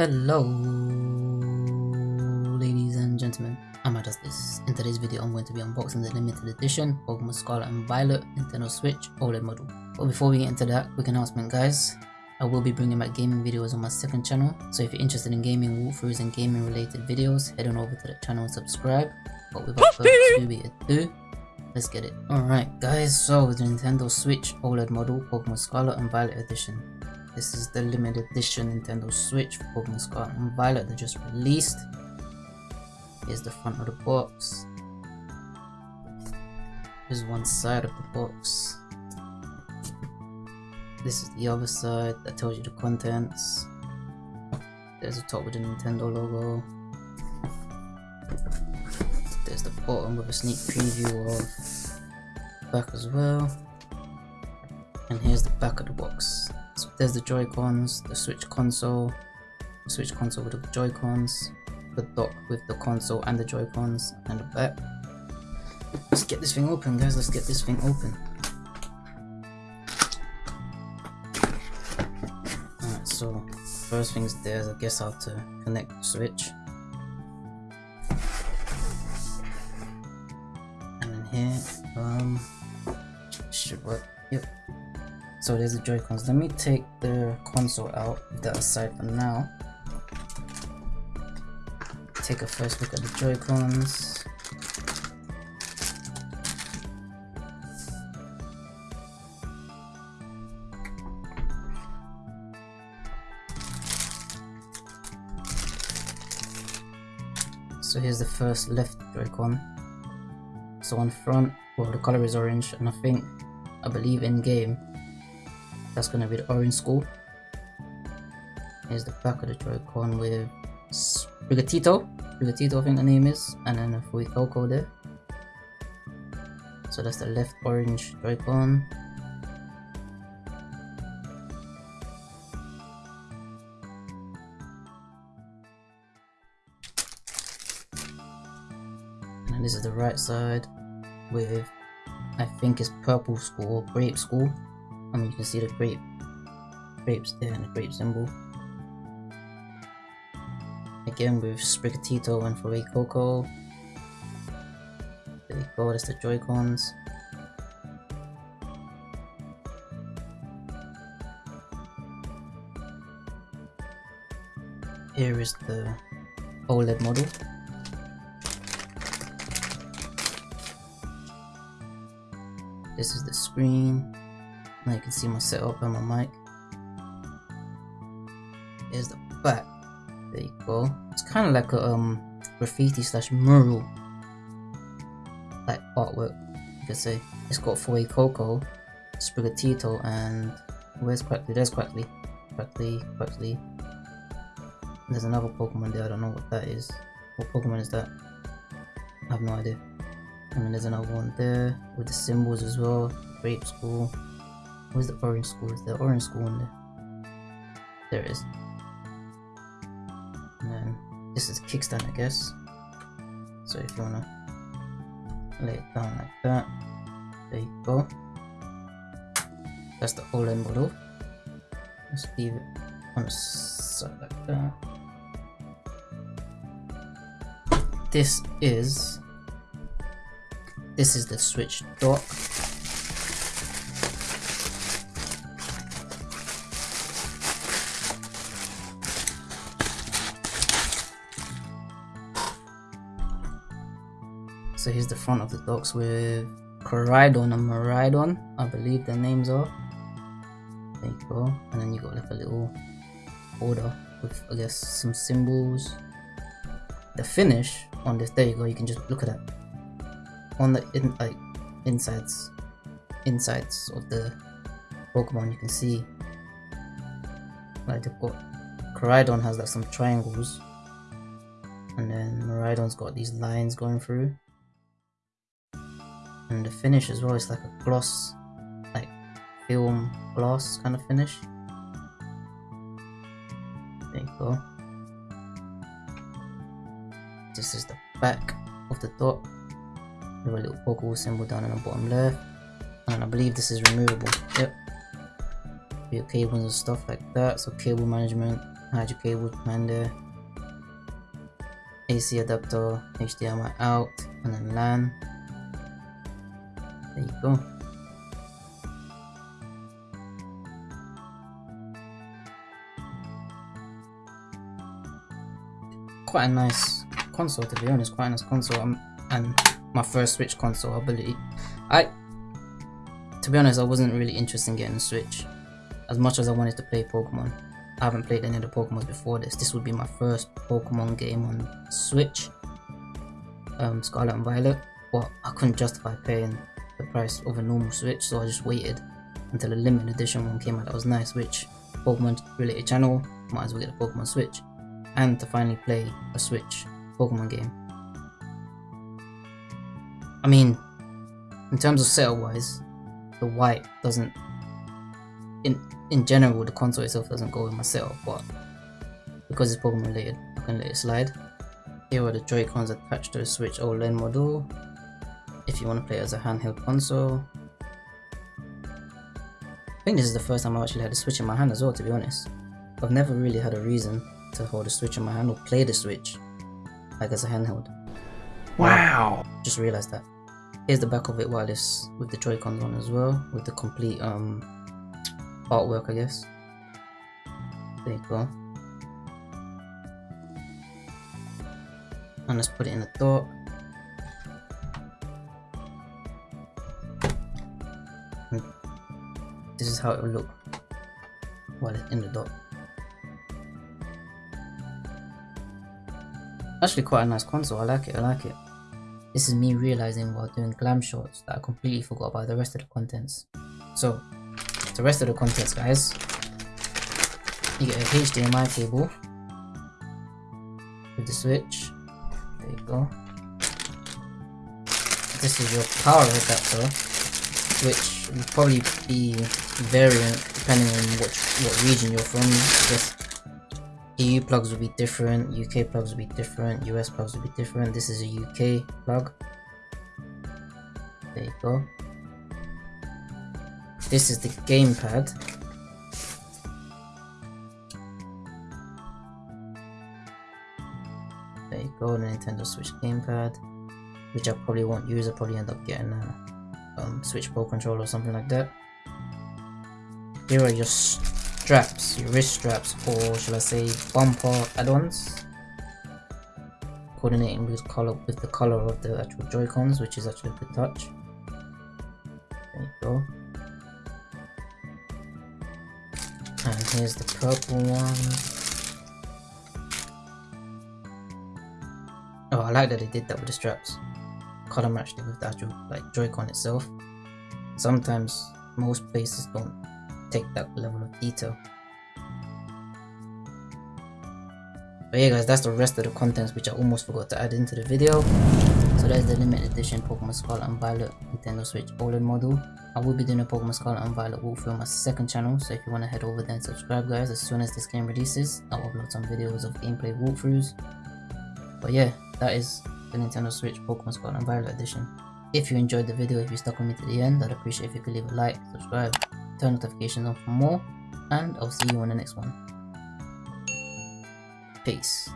Hello, ladies and gentlemen. I'm This. In today's video, I'm going to be unboxing the limited edition Pokemon Scarlet and Violet Nintendo Switch OLED model. But before we get into that, quick announcement guys. I will be bringing back gaming videos on my second channel, so if you're interested in gaming walkthroughs and gaming related videos, head on over to that channel and subscribe. But without further ado, let's get it. Alright guys, so the Nintendo Switch OLED model Pokemon Scarlet and Violet edition. This is the limited edition Nintendo Switch for Pokemon Scarlet and Violet that just released. Here's the front of the box. Here's one side of the box. This is the other side that tells you the contents. There's the top with the Nintendo logo. There's the bottom with a sneak preview of back as well. And here's the back of the box. There's the Joy-Cons, the Switch console, the Switch console with the Joy-Cons, the dock with the console and the Joy-Cons, and the back. Let's get this thing open guys, let's get this thing open. Alright, so first things there is I guess how to connect the Switch. And then here, um, should work, yep. So there's the Joy-Cons. Let me take the console out, that aside for now. Take a first look at the Joy-Cons. So here's the first left Joy-Con. So on front, well the color is orange and I think, I believe in game, that's gonna be the orange school. Here's the back of the Joy-Con with Sprigatito. Sprigatito I think the name is. And then a Fuecoco there. So that's the left orange Joy-Con. And this is the right side with I think it's purple school, grape school. I mean, you can see the grape, grapes there and the grape symbol. Again with Sprigatito and Fuecoco. There you go, that's the Joy-Cons. Here is the OLED model. This is the screen. Now you can see my setup and my mic. Here's the back. There you go. It's kind of like a um graffiti slash mural like artwork you could say. It's got Fuecoco, Sprigatito, and where's Quaxly? There's Quaxly. Quaxly, Quaxly. There's another Pokemon there, I don't know what that is. What Pokemon is that? I have no idea. And then there's another one there with the symbols as well. Grape School. Where's the orange school? Is there orange school in there? There is. And then this is kickstand, I guess. So if you wanna lay it down like that, there you go. That's the OLED model. Let's leave it on the side like that. This is this is the switch dock So here's the front of the docks with Koraidon and Miraidon, I believe their names are. There you go. And then you got like a little border with I guess some symbols. The finish on this, there you go, you can just look at that. On the in like insides insides of the Pokemon you can see like they've got Koraidon has like some triangles and then Miraidon's got these lines going through and the finish as well is like a gloss like film gloss kind of finish. There you go. This is the back of the dot with a little Pokeball symbol down in the bottom left. And I believe this is removable. Yep. Your cables and stuff like that. So cable management hide your cable there. AC adapter, HDMI out, and then LAN. There you go. Quite a nice console to be honest, quite a nice console um, and my first Switch console ability. I, to be honest, I wasn't really interested in getting a Switch as much as I wanted to play Pokemon. I haven't played any of the Pokemon before this. This would be my first Pokemon game on Switch, um, Scarlet and Violet, but I couldn't justify paying price of a normal Switch, so I just waited until a limited edition one came out that was nice, which Pokemon related channel, might as well get a Pokemon Switch, and to finally play a Switch Pokemon game. I mean, in terms of setup wise, the white doesn't in in general, the console itself doesn't go with my setup, but because it's Pokemon related, I can let it slide. Here are the Joy-Cons attached to the Switch OLED model. If you want to play as a handheld console. I think this is the first time I've actually had a Switch in my hand as well, to be honest. I've never really had a reason to hold a Switch in my hand or play the Switch, like as a handheld. Wow! Just realized that. Here's the back of it wireless with the Joy-Cons on as well, with the complete um artwork, I guess. There you go. And let's put it in the dock. Is how it will look. While it's in the dock. Actually quite a nice console, I like it, I like it. This is me realizing while doing glam shots that I completely forgot about the rest of the contents. So, the rest of the contents guys. You get a HDMI cable with the switch. There you go. This is your power adapter which will probably be variant depending on what, what region you're from I EU plugs will be different, UK plugs will be different, US plugs will be different. This is a UK plug. There you go. This is the gamepad. There you go, the Nintendo Switch gamepad, which I probably won't use. I'll probably end up getting a um, Switch Pro controller or something like that. Here are your straps, your wrist straps, or shall I say bumper add-ons. Coordinating with color with the color of the actual Joy-Cons, which is actually the touch. There you go. And here's the purple one. Oh, I like that they did that with the straps. Color matched it with the actual like Joy-Con itself. Sometimes most places don't take that level of detail. But yeah guys, that's the rest of the contents which I almost forgot to add into the video. So that's the limited edition Pokemon Scarlet and Violet Nintendo Switch OLED model. I will be doing a Pokemon Scarlet and Violet walkthrough on my second channel, so if you want to head over there and subscribe guys, as soon as this game releases, I'll upload some videos of gameplay walkthroughs. But yeah, that is the Nintendo Switch Pokemon Scarlet and Violet edition. If you enjoyed the video, if you stuck with me to the end, I'd appreciate if you could leave a like, subscribe, turn notifications on for more, and I'll see you on the next one. Peace.